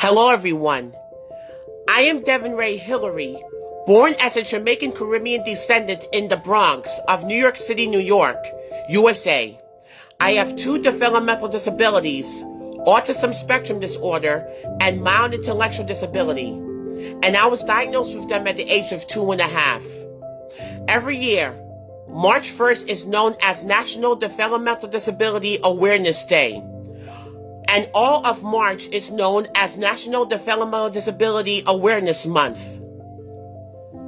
Hello, everyone. I am Devin Ray Hillary, born as a Jamaican Caribbean descendant in the Bronx of New York City, New York, USA. I have two developmental disabilities, autism spectrum disorder, and mild intellectual disability, and I was diagnosed with them at the age of two and a half. Every year, March 1st is known as National Developmental Disability Awareness Day and all of March is known as National Developmental Disability Awareness Month.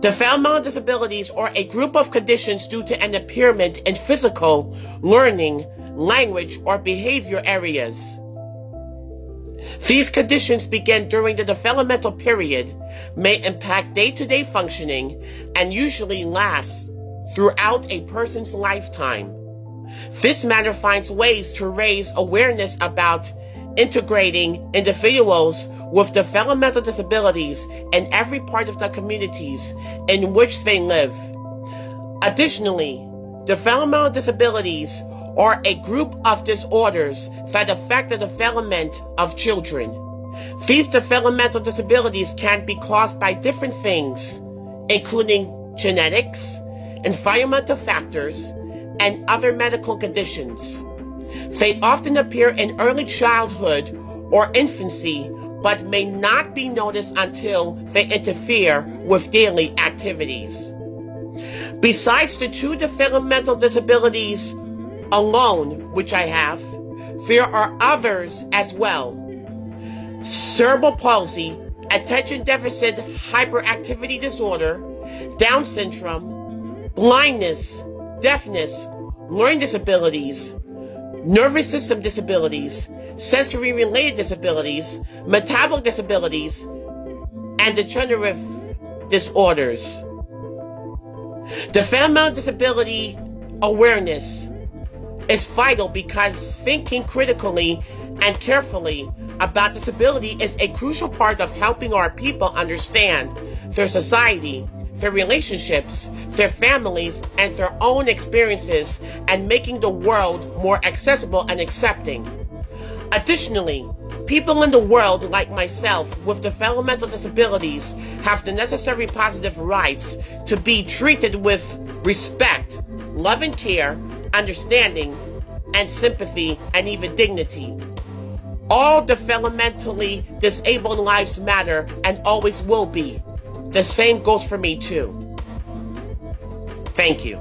Developmental disabilities are a group of conditions due to an impairment in physical, learning, language, or behavior areas. These conditions begin during the developmental period, may impact day-to-day functioning, and usually last throughout a person's lifetime. This matter finds ways to raise awareness about integrating individuals with developmental disabilities in every part of the communities in which they live. Additionally, developmental disabilities are a group of disorders that affect the development of children. These developmental disabilities can be caused by different things, including genetics, environmental factors, and other medical conditions. They often appear in early childhood or infancy, but may not be noticed until they interfere with daily activities. Besides the two developmental disabilities alone, which I have, there are others as well. Cerebral palsy, attention deficit hyperactivity disorder, Down syndrome, blindness, deafness, learning disabilities, nervous system disabilities, sensory related disabilities, metabolic disabilities, and degenerative disorders. The Developmental disability awareness is vital because thinking critically and carefully about disability is a crucial part of helping our people understand their society their relationships, their families, and their own experiences, and making the world more accessible and accepting. Additionally, people in the world like myself with developmental disabilities have the necessary positive rights to be treated with respect, love and care, understanding, and sympathy, and even dignity. All developmentally disabled lives matter and always will be. The same goes for me too. Thank you.